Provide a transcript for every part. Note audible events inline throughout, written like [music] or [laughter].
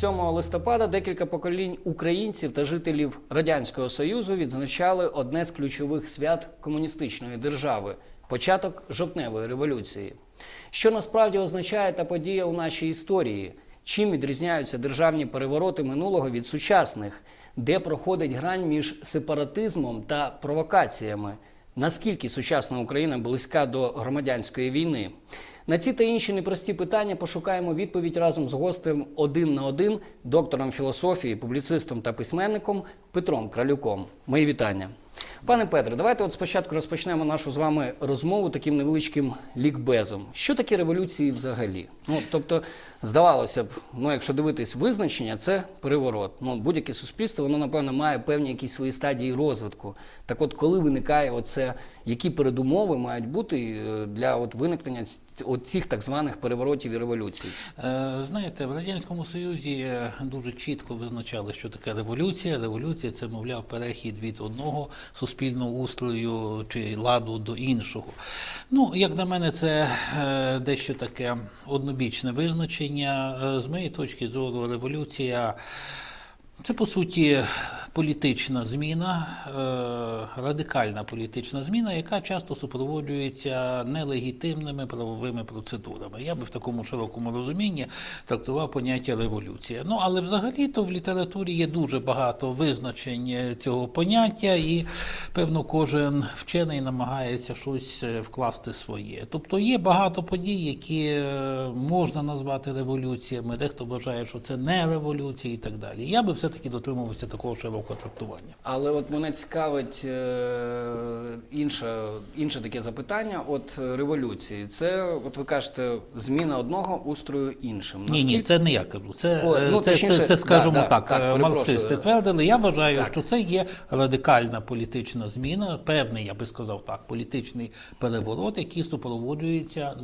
вітання. 7 листопада декілька поколінь українців та жителів Радянського Союзу відзначали одне з ключових свят комуністичної держави початок жовтневої революції. Що насправді означає та подія у нашій історії? Чим відрізняються державні перевороти минулого від сучасних? Де проходить грань між сепаратизмом та провокаціями? Наскільки сучасна Україна близька до громадянської війни? На ці та інші непрості питання пошукаємо відповідь разом з гостем один на один, доктором філософії, публіцистом та письменником Петром Кралюком. Мої вітання. Пане Петре, давайте от спочатку розпочнемо нашу з вами розмову таким невеличким лікбезом. Що таке революції взагалі? Ну, тобто, здавалося б, ну якщо дивитись визначення, це переворот. Ну, будь-яке суспільство, воно, напевно, має певні якісь свої стадії розвитку. Так от, коли виникає оце, які передумови мають бути е, для от виникнення от цих так званих переворотів і революцій? Е, Знаєте, в Радянському Союзі е, дуже чітко визначали, що таке революція. Революція це, мовляв, перехід від одного суспільного устрою чи ладу до іншого. Ну, як на мене, це дещо таке однобічне визначення. Е, З моєї точки зору, революція. Це по суті політична зміна, е, радикальна політична зміна, яка часто супроводжується нелегітимними правовими процедурами. Я би в такому широкому розумінні трактував поняття революція. Ну але взагалі-то в літературі є дуже багато визначень цього поняття, і певно кожен вчений намагається щось е, вкласти своє. Тобто є багато подій, які е, можна назвати революціями, дехто вважає, що це не революція і так далі. Я би все-таки дотримувався такого широкого трактування. Але от мене цікавить е, інше, інше таке запитання. От е, революції, це, от ви кажете, зміна одного устрою іншим. Ні, ні, це не я кажу. Це, е, ну, це, точніше, це, це, скажімо да, да, так, так, е, марксисти твердили. Я вважаю, Так. що це є радикальна політична зміна, певний, я би сказав так, політичний переворот, який супроводжується е,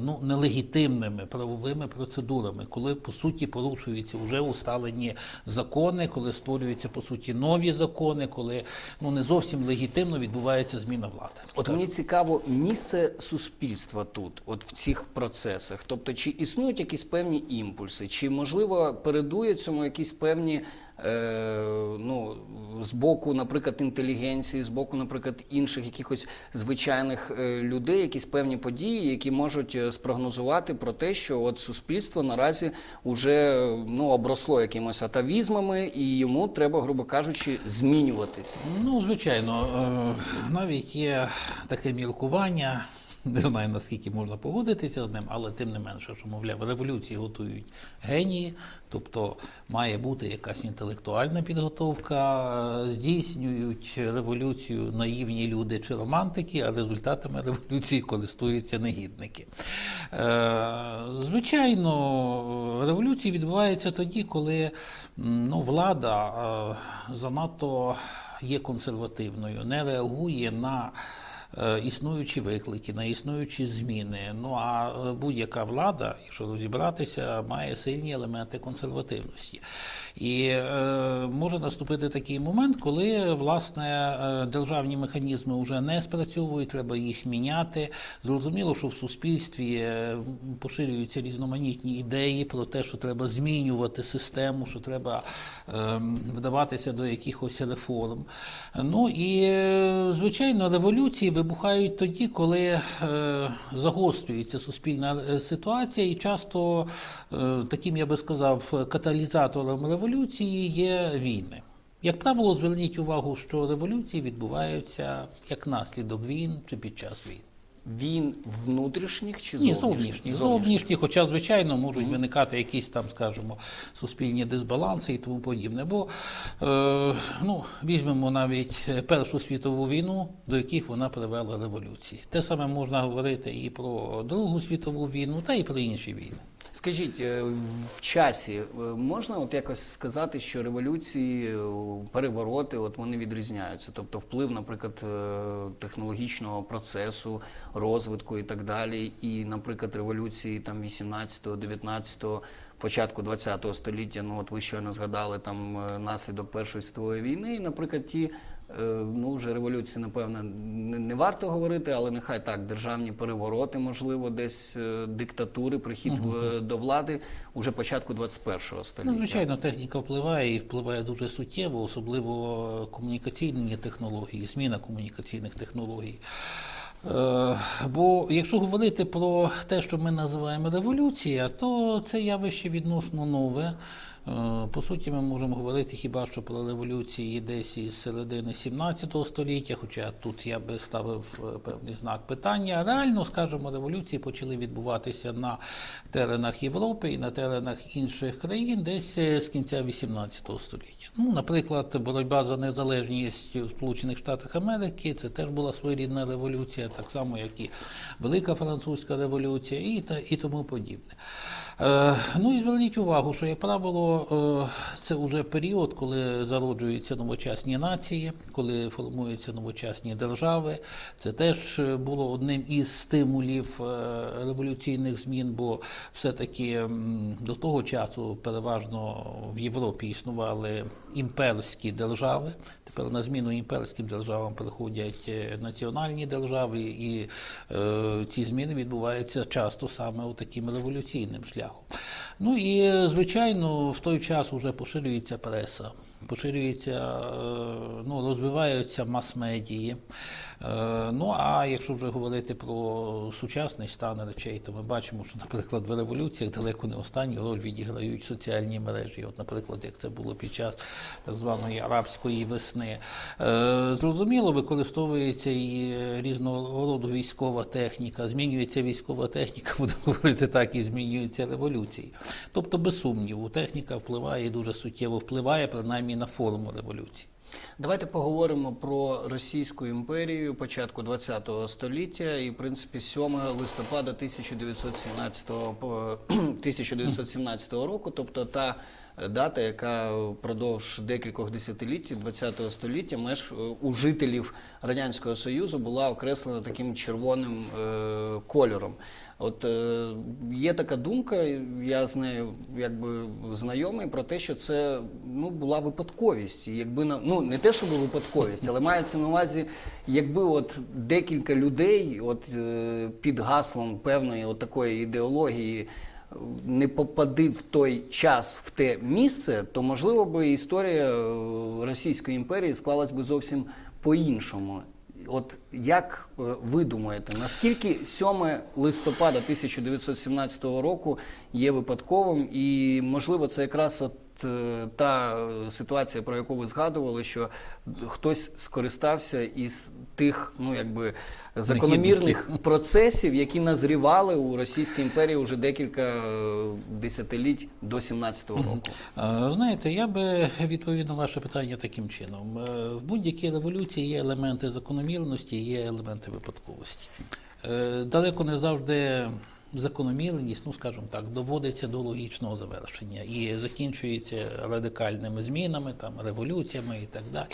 ну, нелегітимними правовими процедурами, коли по суті порушуються вже усталені закони, коли створюються по суті нові закони, коли ну не зовсім легітимно відбувається зміна влади. От мені цікаво місце суспільства тут, от в цих процесах. Тобто, чи існують якісь певні імпульси, чи можливо передує цьому якісь певні. Е, ну, з боку, наприклад, інтелігенції, з боку, наприклад, інших якихось звичайних е, людей, якісь певні події, які можуть е, спрогнозувати про те, що от суспільство наразі вже ну, обросло якимось атавізмами, і йому треба, грубо кажучи, змінюватись. Ну, звичайно, навіть є таке міркування. Не знаю наскільки можна погодитися з ним, але тим не менше, що мовляв, революції готують генії, тобто має бути якась інтелектуальна підготовка, здійснюють революцію наївні люди чи романтики, а результатами революції користуються негідники. Е, Звичайно, революції відбуваються тоді, коли ну, влада е, занадто є консервативною, не реагує на існуючі виклики, на існуючі зміни. Ну а е, будь-яка влада, якщо розібратися, має сильні елементи консервативності. І е, може наступити такий момент, коли власне е, державні механізми вже не спрацьовують, треба їх міняти. Зрозуміло, що в суспільстві е, поширюються різноманітні ідеї про те, що треба змінювати систему, що треба е, вдаватися до якихось реформ. Ну і е, звичайно, революції вибухають тоді, коли е, загострюється суспільна ситуація, і часто е, таким, я би сказав, каталізатором революції є війни. Як правило, зверніть увагу, що революції відбуваються як наслідок війн чи під час війн. Він внутрішніх чи Ні, зовнішніх? зовнішні, зовнішні, хоча, звичайно, можуть виникати якісь там, скажімо, суспільні дисбаланси і тому подібне. Бо е, ну, візьмемо навіть Першу світову війну, до яких вона привела революції. Те саме можна говорити і про Другу світову війну, та і про інші війни. Скажіть, е, в часі е, можна от якось сказати, що революції, е, перевороти, от вони відрізняються? Тобто вплив, наприклад, технологічного процесу, розвитку і так далі, і, наприклад, революції там 18-го, 19-го, початку 20-го століття, ну от ви щойно згадали там наслідок Першої світової війни, і, наприклад, ті ну вже революції, напевно, не, варто говорити, але нехай так, державні перевороти, можливо, десь е, диктатури, прихід в- до влади уже початку 21-го століття. Ну, звичайно, техніка впливає і впливає дуже суттєво, особливо комунікаційні технології, зміна комунікаційних технологій. Е, Бо якщо говорити про те, що ми називаємо революція, то це явище відносно нове. Е, По суті, ми можемо говорити хіба що про революції десь із середини 17 століття, хоча тут я би ставив е, певний знак питання. Реально, скажімо, революції почали відбуватися на теренах Європи і на теренах інших країн десь е, з кінця 18 століття. Ну, наприклад, боротьба за незалежність у Сполучених Штатах Америки це теж була своєрідна революція, так само як і Велика Французька революція, і, та, і тому подібне. Е, ну і зверніть увагу, що, як правило, е, це вже період, коли зароджуються новочасні нації, коли формуються новочасні держави. Це теж е, було одним із стимулів революційних змін, бо все-таки до того часу переважно в Європі існували імперські держави. Тепер на зміну імперським державам приходять е, національні держави, і е, ці зміни відбуваються часто саме у таким революційним шляхом. Ну і звичайно, в той час вже поширюється преса, поширюється, е, ну, розвиваються мас-медії. Е, Ну а якщо вже говорити про сучасний стан речей, то ми бачимо, що, наприклад, в революціях далеко не останню роль відіграють соціальні мережі. От, наприклад, як це було під час так званої арабської весни. Е, Зрозуміло, використовується і різного роду військова техніка, змінюється військова техніка, [laughs] буду говорити так, і змінюються революції. Тобто, без сумніву, техніка впливає і дуже суттєво впливає, принаймні на форму революції. Давайте поговоримо про Російську імперію початку $20 століття і, в принципі, 7 листопада 1917, по- [clears throat] 1917 року, тобто та дата, яка впродовж декількох десятиліть ХХ століття меж у жителів Радянського Союзу була окреслена таким червоним е, кольором. От е, є така думка, я з нею якби знайомий про те, що це ну була випадковість. І Якби на ну не те, щоб випадковість, але мається на увазі, якби от декілька людей, от е, під гаслом певної от такої ідеології. Не попади в той час в те місце, то можливо би історія е, Російської імперії склалась би зовсім по-іншому. От як е, ви думаєте, наскільки 7 листопада 1917 року є випадковим, і можливо це якраз от е, та е, ситуація, про яку ви згадували, що хтось скористався із тих, ну якби закономірних процесів, які назрівали у Російській імперії вже декілька е, десятиліть до 17-го року. Знаєте, я би відповів на ваше питання таким чином. В будь-якій революції є елементи закономірності, є елементи випадковості. Далеко не завжди закономірність, ну скажімо так, доводиться до логічного завершення і закінчується радикальними змінами, там революціями і так далі.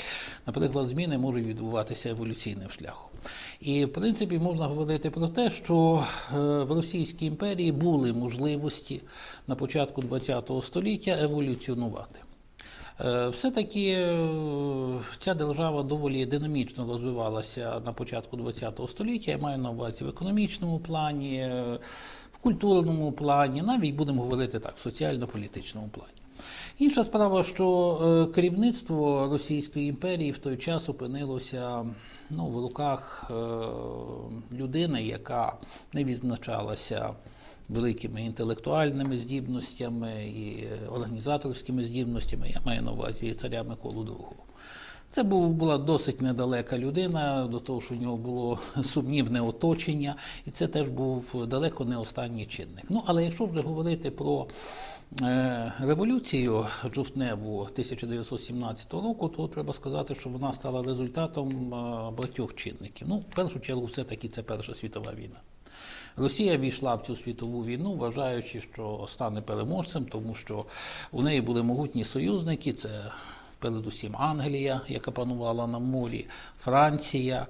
Наприклад, зміни можуть відбуватися еволюційним шляхом. І в принципі можна говорити про те, що е, в Російській імперії були можливості на початку ХХ століття еволюціонувати. Е, Все-таки е, ця держава доволі динамічно розвивалася на початку ХХ століття. Я маю на увазі в економічному плані, е, в культурному плані, навіть будемо говорити так, в соціально-політичному плані. Інша справа, що керівництво Російської імперії в той час опинилося ну, в руках людини, яка не відзначалася великими інтелектуальними здібностями і е, організаторськими здібностями. Я маю на увазі царя Миколу II. Це була досить недалека людина, до того, що в нього було [laughs] сумнівне оточення, і це теж був далеко не останній чинник. Ну, але якщо вже говорити про е, революцію жовтневу 1917 року, то треба сказати, що вона стала результатом е, багатьох чинників. Ну, в першу чергу, все-таки це Перша світова війна. Росія війшла в цю світову війну, вважаючи, що стане переможцем, тому що у неї були могутні союзники. Це передусім Англія, яка панувала на морі, Франція.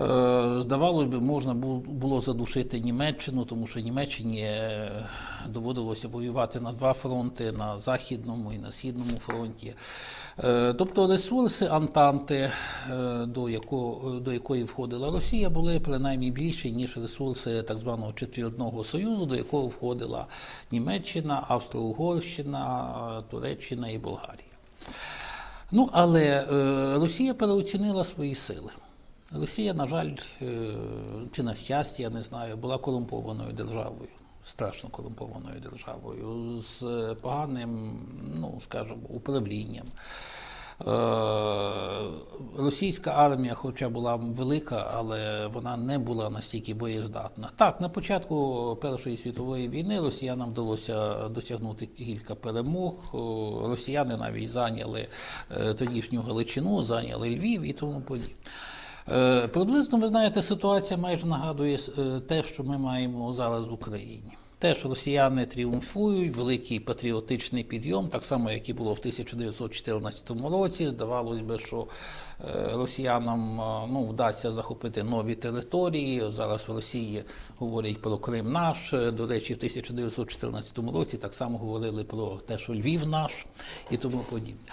Е, Здавалось би, можна було задушити Німеччину, тому що Німеччині е, доводилося воювати на два фронти на Західному і на Східному фронті. Е, Тобто ресурси Антанти, до, якого, до якої входила Росія, були принаймні більші, ніж ресурси так званого Четвірного Союзу, до якого входила Німеччина, Австро-Угорщина, Туреччина і Болгарія. Ну, але Росія переоцінила свої сили. Росія, на жаль, е, чи на щастя, я не знаю, була корумпованою державою, страшно корумпованою державою, з е, поганим, ну, скажімо, управлінням. Е, Російська армія, хоча була велика, але вона не була настільки боєздатна. Так, на початку Першої світової війни росіянам вдалося досягнути кілька перемог. Росіяни навіть зайняли тодішню Галичину, зайняли Львів і тому подібне. Е, Приблизно, ви знаєте, ситуація майже нагадує е, те, що ми маємо зараз в Україні. Теж росіяни тріумфують, великий патріотичний підйом, так само, як і було в 1914 році. Здавалось би, що е, росіянам ну, вдасться захопити нові території. Зараз в Росії говорять про Крим наш. До речі, в 1914 році так само говорили про те, що Львів наш і тому подібне.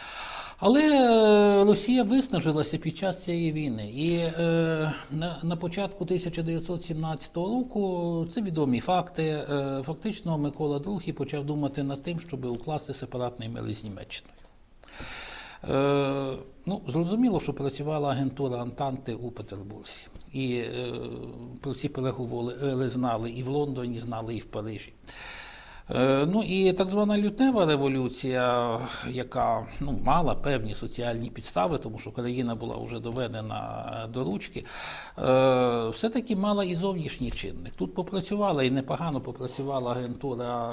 Але е, Росія виснажилася під час цієї війни. І е, на, на початку 1917 року це відомі факти. Е, фактично Микола II почав думати над тим, щоб укласти сепаратний мир із Німеччиною. Е, ну, зрозуміло, що працювала агентура Антанти у Петербурзі. І е, про ці переговори знали і в Лондоні, знали і в Парижі. Е, Ну і так звана лютнева революція, яка ну, мала певні соціальні підстави, тому що країна була вже доведена до ручки, е, все-таки мала і зовнішній чинник. Тут попрацювала і непогано попрацювала агентура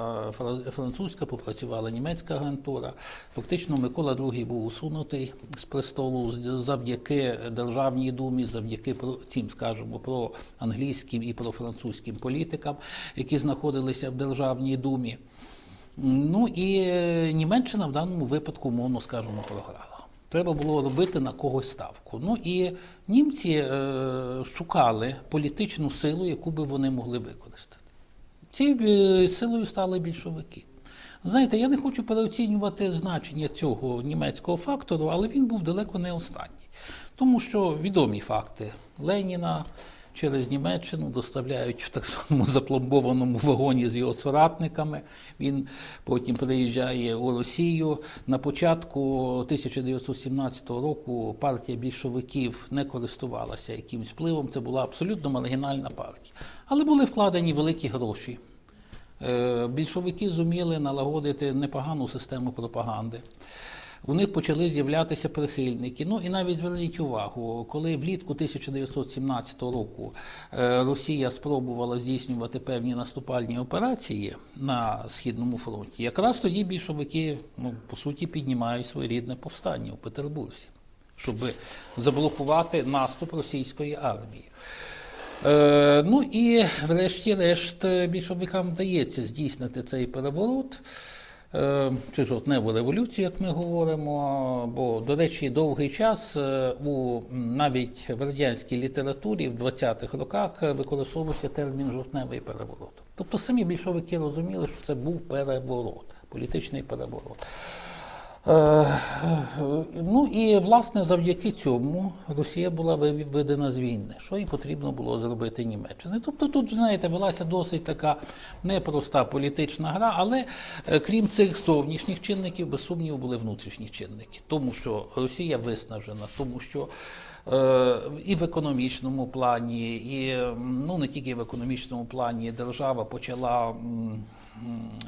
французька, попрацювала німецька агентура. Фактично Микола II був усунутий з престолу завдяки Державній думі, завдяки цим, скажімо, про англійським і про французьким політикам, які знаходилися в Державній думі. Ну і е, Німеччина в даному випадку, умовно скажемо, програла. Треба було робити на когось ставку. Ну і німці е, шукали політичну силу, яку би вони могли використати. Цією е, силою стали більшовики. Знаєте, я не хочу переоцінювати значення цього німецького фактору, але він був далеко не останній. Тому що відомі факти Леніна через Німеччину доставляють в так званому [laughs] запломбованому вагоні з його соратниками. Він потім приїжджає у Росію. На початку 1917 року партія більшовиків не користувалася якимсь впливом. Це була абсолютно маргінальна партія. Але були вкладені великі гроші. Е, Більшовики зуміли налагодити непогану систему пропаганди. У них почали з'являтися прихильники. Ну і навіть зверніть увагу, коли влітку 1917 року е, Росія спробувала здійснювати певні наступальні операції на східному фронті, якраз тоді більшовики, ну по суті, піднімають своєрідне повстання у Петербурзі, щоб заблокувати наступ російської армії. Е, ну і врешті-решт більшовикам вдається здійснити цей переворот. Е, Чи жовтневу революцію, як ми говоримо, бо, до речі, довгий час е, у навіть в радянській літературі в 20-х роках е, використовувався термін жовтневий переворот. Тобто самі більшовики розуміли, що це був переворот, політичний переворот. Е, Ну і власне завдяки цьому Росія була виведена з війни, що і потрібно було зробити Німеччині. Тобто тут, знаєте, велася досить така непроста політична гра, але е, крім цих зовнішніх чинників, без сумніву, були внутрішні чинники, тому що Росія виснажена, тому що і в економічному плані, і ну не тільки в економічному плані держава почала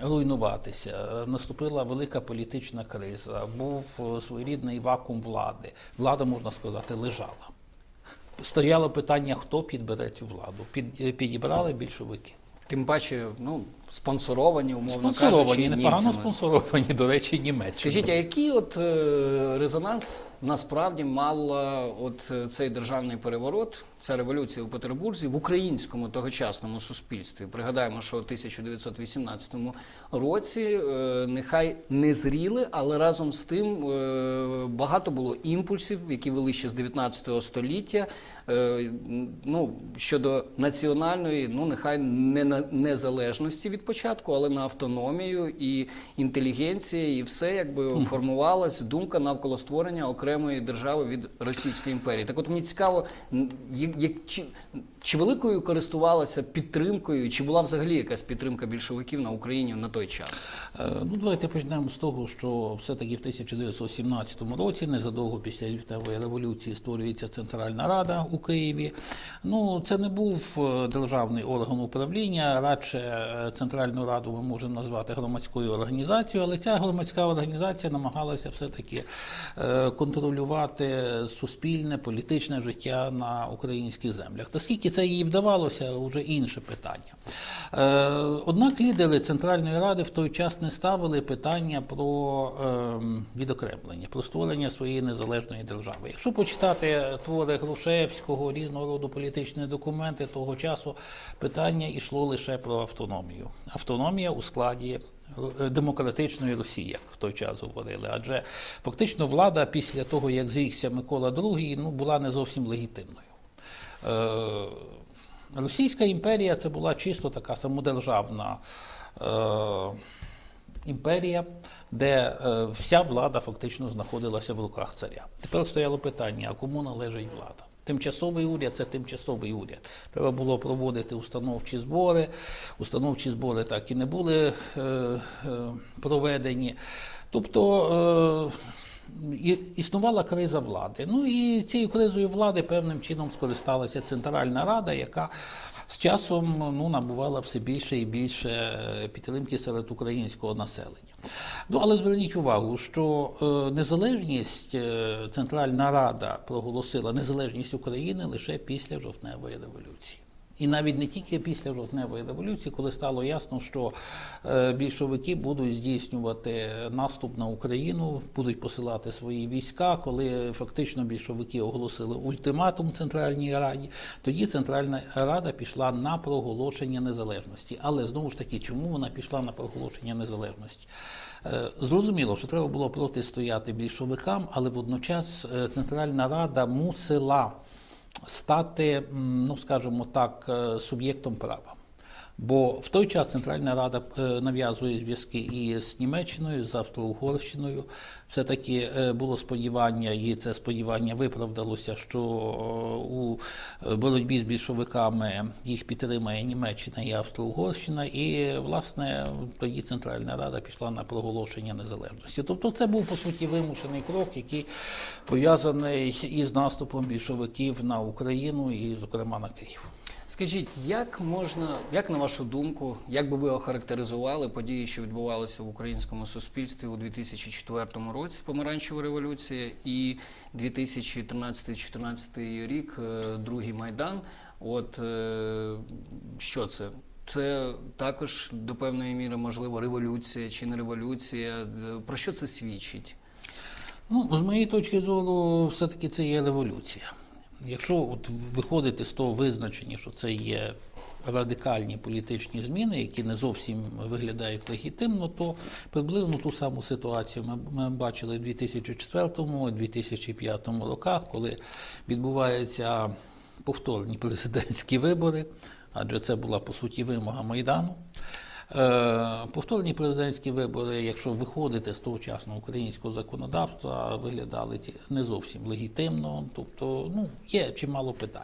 руйнуватися. Е, Наступила велика політична криза, був е, своєрідний вакуум влади. Влада, можна сказати, лежала. Стояло питання, хто підбере цю владу. Під, е, підібрали більшовики. Тим паче, ну спонсоровані, умовно Спонсоровані, кажучи, непогано німцями. спонсоровані, до речі, німецькими. Скажіть, а який от е, резонанс насправді мала от е, цей державний переворот, ця революція у Петербурзі в українському тогочасному суспільстві? Пригадаємо, що у 1918 році е, нехай не зріли, але разом з тим багато було імпульсів, які вели ще з 19 століття. Ну, щодо національної, ну нехай не незалежності від початку, але на автономію і інтелігенція, і все якби формувалась думка навколо створення окремої держави від Російської імперії. Так, от мені цікаво, як, як чи, чи великою користувалася підтримкою, чи була взагалі якась підтримка більшовиків на Україні на той час? Е, Ну, давайте почнемо з того, що все-таки в 1917 році, незадовго після Лютневої революції, створюється Центральна Рада у Києві. Ну, це не був е, державний орган управління, радше е, Центральну Раду ми можемо назвати громадською організацією, але ця громадська організація намагалася все-таки контролювати суспільне, політичне життя на українських землях. Наскільки це їй вдавалося, вже інше питання. Е, Однак лідери Центральної Ради в той час не ставили питання про ем, відокремлення, про створення своєї незалежної держави. Якщо почитати твори Грушевського, різного роду політичні документи того часу, питання йшло лише про автономію. Автономія у складі е, демократичної Росії, як в той час говорили. Адже фактично влада після того, як зрікся Микола II, ну, була не зовсім легітимною. Е, Російська імперія це була чисто така самодержавна е, імперія, де е, вся влада фактично знаходилася в руках царя. Тепер стояло питання: а кому належить влада? Тимчасовий уряд це тимчасовий уряд. Треба було проводити установчі збори. Установчі збори так і не були проведені. Тобто існувала криза влади. Ну і цією кризою влади певним чином скористалася Центральна Рада, яка з часом ну, набувала все більше і більше е, підтримки серед українського населення. Ну, але зверніть увагу, що е, незалежність е, Центральна Рада проголосила незалежність України лише після жовтневої революції. І навіть не тільки після жовтневої революції, коли стало ясно, що е, більшовики будуть здійснювати наступ на Україну, будуть посилати свої війська, коли фактично більшовики оголосили ультиматум Центральній Раді, тоді Центральна Рада пішла на проголошення незалежності. Але знову ж таки, чому вона пішла на проголошення незалежності? Е, Зрозуміло, що треба було протистояти більшовикам, але водночас е, Центральна Рада мусила стати, ну скажімо так, е, суб'єктом права. Бо в той час Центральна Рада е, нав'язує зв'язки і з Німеччиною, з Австро-Угорщиною. Все-таки е, було сподівання, і це сподівання виправдалося, що е, у боротьбі з більшовиками їх підтримає Німеччина і Австро-Угорщина. І, власне, тоді Центральна Рада пішла на проголошення незалежності. Тобто це був, по суті, вимушений крок, який пов'язаний із наступом більшовиків на Україну і, зокрема, на Київ. Скажіть, як можна, як на вашу думку, як би ви охарактеризували події, що відбувалися в українському суспільстві у 2004 році, помаранчева революція, і 2013-2014 рік, е, другий майдан? От е, що це? Це також до певної міри можливо революція чи не революція. Е, Про що це свідчить? Ну, з моєї точки зору, все-таки це є революція. Якщо от виходити з того визначення, що це є радикальні політичні зміни, які не зовсім виглядають легітимно, то приблизно ту саму ситуацію ми, бачили в 2004-2005 роках, коли відбуваються повторні президентські вибори, адже це була по суті вимога Майдану. Е, Повторні президентські вибори, якщо виходити з тогочасного українського законодавства, виглядали не зовсім легітимно, тобто ну, є чимало питань.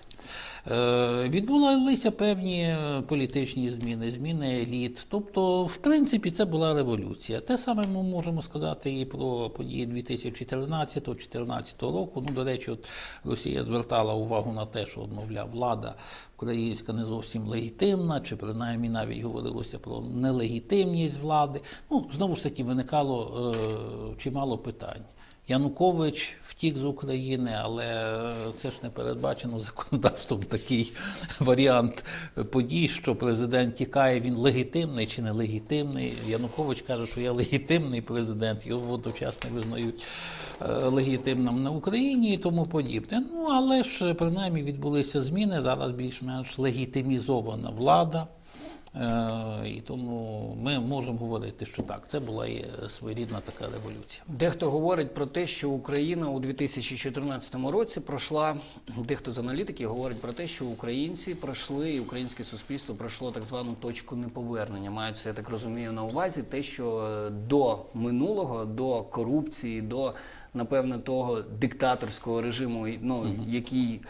Е, Відбулися певні е, політичні зміни, зміни еліт. Тобто, в принципі, це була революція. Те саме ми можемо сказати і про події 2013-2014 року. Ну, до речі, от Росія звертала увагу на те, що, от, мовляв, влада українська не зовсім легітимна, чи принаймні навіть говорилося про нелегітимність влади. Ну, знову ж таки, виникало е, чимало питань. Янукович втік з України, але е, це ж не передбачено законодавством такий [laughs] варіант подій, що президент тікає, він легітимний чи не легітимний. Янукович каже, що я легітимний президент, його водночас не визнають е, легітимним на Україні і тому подібне. Ну але ж принаймні відбулися зміни. Зараз більш-менш легітимізована влада. Е, І тому ми можемо говорити, що так, це була і своєрідна така революція. Дехто говорить про те, що Україна у 2014 році пройшла. Дехто з аналітиків говорить про те, що українці пройшли, і українське суспільство пройшло так звану точку неповернення. Мається, я так розумію, на увазі те, що е, до минулого, до корупції, до напевне того диктаторського режиму, ну який е,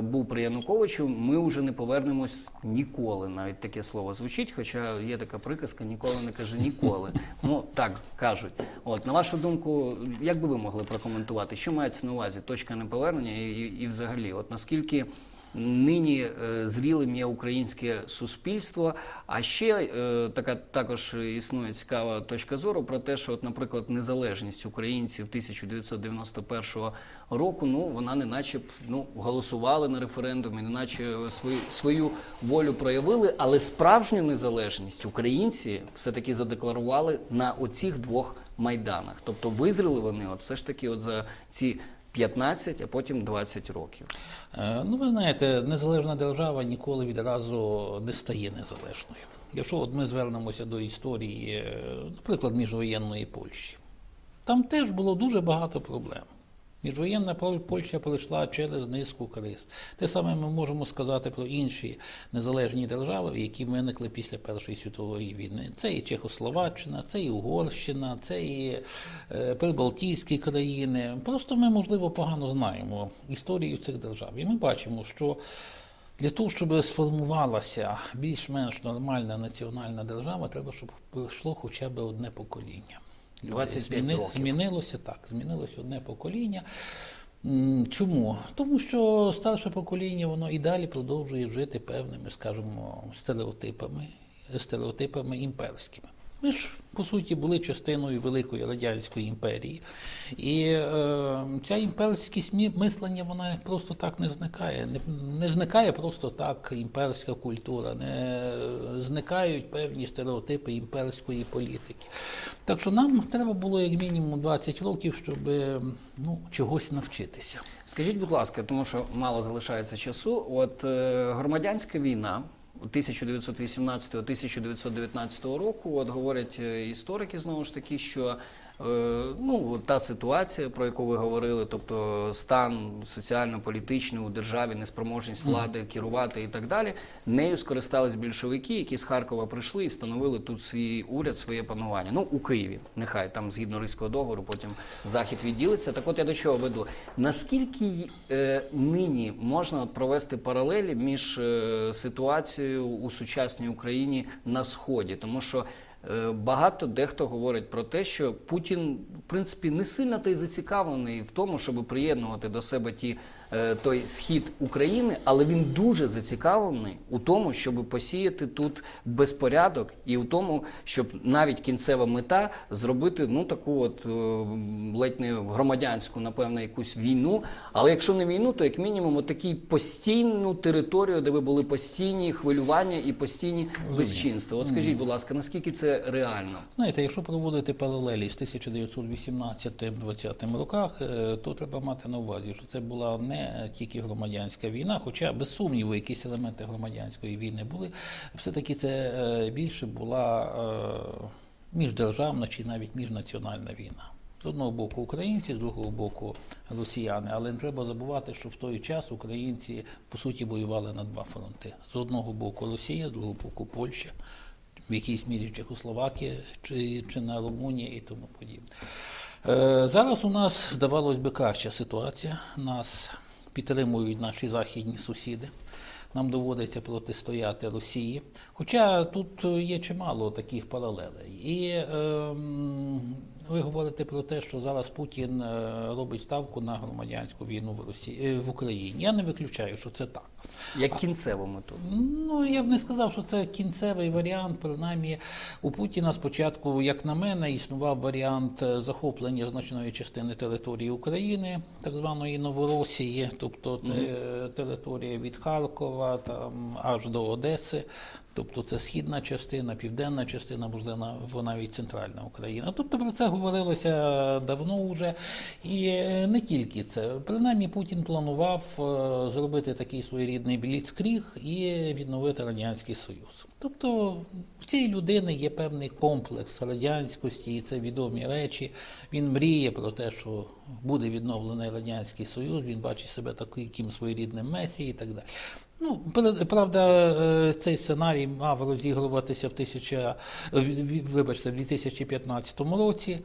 був при Януковичу, ми вже не повернемось ніколи. Навіть таке слово звучить, хоча є така приказка ніколи не каже ніколи. [laughs] Ну так кажуть. От на вашу думку, як би ви могли прокоментувати, що мається на увазі точка неповернення і, і, і взагалі, от наскільки нині е, зрілим є українське суспільство. А ще е, така також існує цікава точка зору про те, що, от, наприклад, незалежність українців 1991 року, ну вона не наче ну голосували на референдумі, не наче свою свою волю проявили, але справжню незалежність українці все таки задекларували на оцих двох майданах. Тобто визріли вони, от все ж таки, от за ці 15, а потім 20 років. Е, Ну, ви знаєте, незалежна держава ніколи відразу не стає незалежною. Якщо от ми звернемося до історії, е, наприклад, міжвоєнної Польщі, там теж було дуже багато проблем. Міжвоєнна Пол- Польща пройшла через низку криз. Те саме ми можемо сказати про інші незалежні держави, які виникли після Першої світової війни. Це і Чехословаччина, це і Угорщина, це і е, Прибалтійські країни. Просто ми, можливо, погано знаємо історію цих держав. І ми бачимо, що для того, щоб сформувалася більш-менш нормальна національна держава, треба, щоб пройшло хоча б одне покоління. 25 років. Змінилося так, змінилося одне покоління. Чому? Тому що старше покоління воно і далі продовжує жити певними, скажімо, стереотипами, стереотипами імперськими. Ми ж, по суті, були частиною Великої Радянської імперії. І е, ця імперськість мислення вона просто так не зникає. Не, не зникає просто так імперська культура, не зникають певні стереотипи імперської політики. Так що нам треба було як мінімум 20 років, щоб ну, чогось навчитися. Скажіть, будь ласка, тому що мало залишається часу. От е, громадянська війна 1918-1919 року, от говорять е, історики знову ж таки, що ну, та ситуація, про яку ви говорили, тобто стан соціально-політичний у державі, неспроможність влади керувати і так далі, нею скористались більшовики, які з Харкова прийшли і встановили тут свій уряд, своє панування. Ну, у Києві, нехай там згідно Ризького договору, потім захід відділиться. Так от я до чого веду. Наскільки е, нині можна провести паралелі між е, ситуацією у сучасній Україні на сході? Тому що е, багато дехто говорить про те, що Путін, в принципі, не сильно та й зацікавлений в тому, щоб приєднувати до себе ті. Е, Той схід України, але він дуже зацікавлений у тому, щоб посіяти тут безпорядок, і у тому, щоб навіть кінцева мета зробити ну таку от е, ледь не громадянську, напевно, якусь війну. Але якщо не війну, то як мінімум отакий постійну територію, де би були постійні хвилювання і постійні безчинства. От скажіть, будь ласка, наскільки це реально? Знаєте, якщо проводити паралелі з 1918-20 роках, е, то треба мати на увазі, що це була не тільки громадянська війна, хоча без сумніву якісь елементи громадянської війни були. Все-таки це е, більше була е, міждержавна чи навіть міжнаціональна війна. З одного боку українці, з другого боку росіяни. Але не треба забувати, що в той час українці по суті воювали на два фронти. З одного боку Росія, з другого боку Польща в якійсь мірі Чехословакія чи, чи на Румунії і тому подібне. Е, зараз у нас, здавалось би, краща ситуація. Нас підтримують наші західні сусіди. Нам доводиться протистояти Росії. Хоча тут є чимало таких паралелей. І ем, ви говорите про те, що зараз Путін е, робить ставку на громадянську війну в Росії е, в Україні. Я не виключаю, що це так. Як кінцеву мету. Ну, я б не сказав, що це кінцевий варіант. Принаймні, у Путіна спочатку, як на мене, існував варіант е, захоплення значної частини території України, так званої Новоросії, тобто це е, територія від Харкова там аж до Одеси. Тобто це східна частина, південна частина, можливо, навіть центральна Україна. Тобто про це говорилося давно вже. І е, не тільки це. Принаймні Путін планував е, зробити такий своєрідний бліцкріг і відновити Радянський Союз. Тобто в цій людини є певний комплекс радянськості, і це відомі речі. Він мріє про те, що буде відновлений Радянський Союз, він бачить себе таким своєрідним месією і так далі. Ну, правда, е, цей сценарій мав розігруватися в тисяча, вибачте, в 2015 році.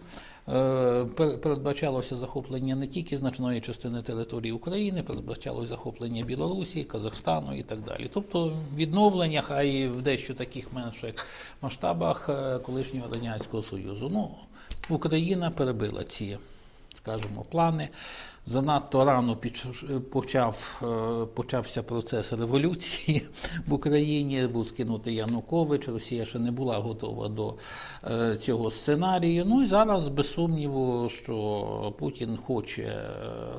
Е, Передбачалося захоплення не тільки значної частини території України, передбачалося захоплення Білорусі, Казахстану і так далі. Тобто відновлення, хай в дещо таких менших масштабах е, колишнього Радянського Союзу. Ну, Україна перебила ці скажімо, плани. Занадто рано почав, е, почався процес революції в Україні, був скинутий Янукович, Росія ще не була готова до е, цього сценарію. Ну і зараз, без сумніву, що Путін хоче е,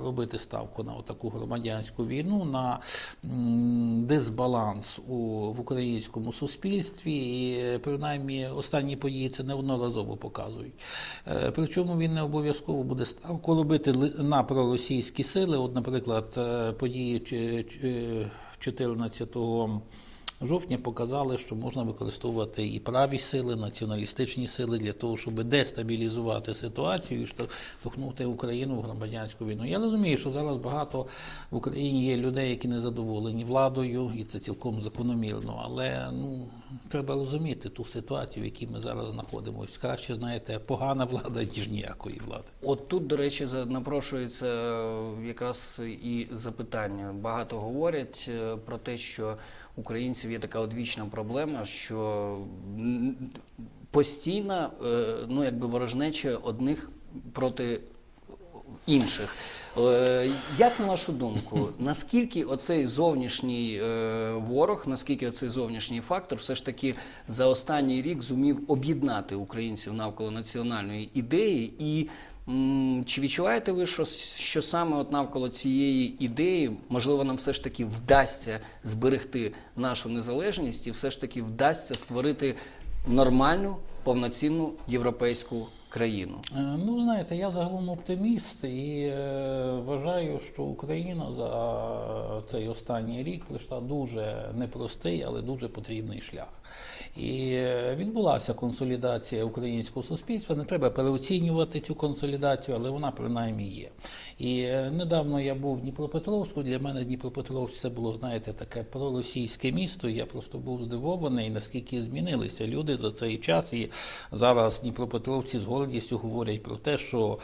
робити ставку на таку громадянську війну, на дисбаланс у, в українському суспільстві. І принаймні останні події це неодноразово показують. Причому він не обов'язково буде ставку робити на проросійські сили. От, наприклад, е, події чи- чи- 14 жовтня показали, що можна використовувати і праві сили, націоналістичні сили для того, щоб дестабілізувати ситуацію і штовхнути Україну в громадянську війну. Я розумію, що зараз багато в Україні є людей, які не задоволені владою, і це цілком закономірно. Але ну треба розуміти ту ситуацію, в якій ми зараз знаходимося. Краще знаєте, погана влада ніж ніякої влади. От тут, до речі, напрошується е, якраз і запитання. Багато говорять е, про те, що українців є така одвічна проблема, що м, постійна е, ну, якби ворожнеча одних проти інших. Е, Як на вашу думку, [laughs] наскільки оцей зовнішній е, ворог, наскільки оцей зовнішній фактор все ж таки за останній рік зумів об'єднати українців навколо національної ідеї? І чи відчуваєте ви, що, що саме от навколо цієї ідеї, можливо, нам все ж таки вдасться зберегти нашу незалежність і все ж таки вдасться створити нормальну, повноцінну європейську країну? Е, Ну, знаєте, я загалом оптиміст і е, вважаю, що Україна за цей останній рік пройшла дуже непростий, але дуже потрібний шлях. І е, відбулася консолідація українського суспільства. Не треба переоцінювати цю консолідацію, але вона принаймні є. І е, недавно я був в Дніпропетровську. Для мене Дніпропетровськ це було, знаєте, таке проросійське місто. Я просто був здивований, наскільки змінилися люди за цей час. І зараз Дніпропетровці з гордістю говорять про те, що.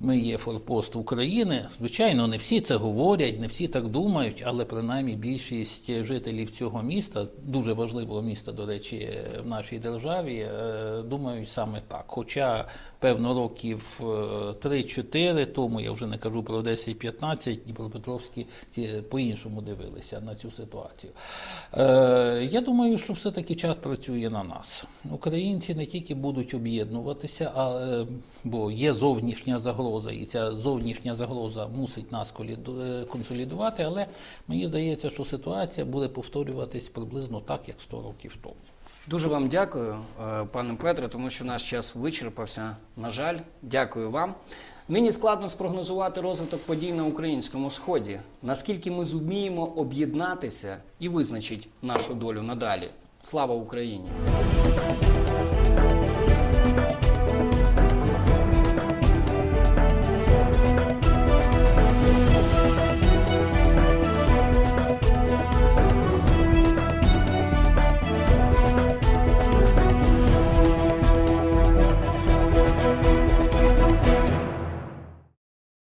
Ми є форпост України. Звичайно, не всі це говорять, не всі так думають, але принаймні більшість жителів цього міста, дуже важливого міста, до речі, в нашій державі, е, думають саме так. Хоча, певно, років е, 3-4 тому, я вже не кажу про 10-15, Дніпропетровські по-іншому дивилися на цю ситуацію. Е, Я думаю, що все-таки час працює на нас. Українці не тільки будуть об'єднуватися, е, бо є зовнішня загроза, і ця зовнішня загроза мусить нас е, консолідувати, але мені здається, що ситуація буде повторюватись приблизно так, як 100 років тому. Дуже вам дякую, е, пане Петре, тому що наш час вичерпався. На жаль, дякую вам. Нині складно спрогнозувати розвиток подій на українському сході. Наскільки ми зуміємо об'єднатися і визначить нашу долю надалі. Слава Україні!